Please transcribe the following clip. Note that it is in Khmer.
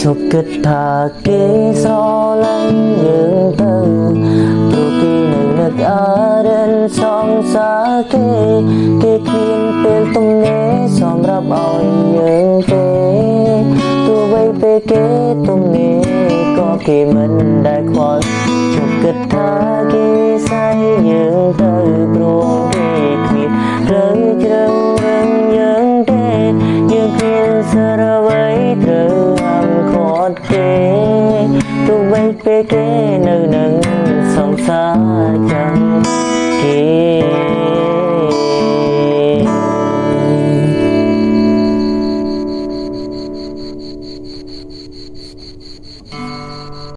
ឈប់គិតថាគេស្រឡាញ់យើងទៅព្រោះគេនៅនឹកអរិនសងសាគេគេគ្មានពេលទំនេរសម្រាប់ឲ្យយើងទេទោះបីពេលគេទំនេរក៏គេមិនដែលខ្វល់ឈប់គិតថាគេស័យយើង ទៅវិញពេលគេនៅនឹងសង្សារ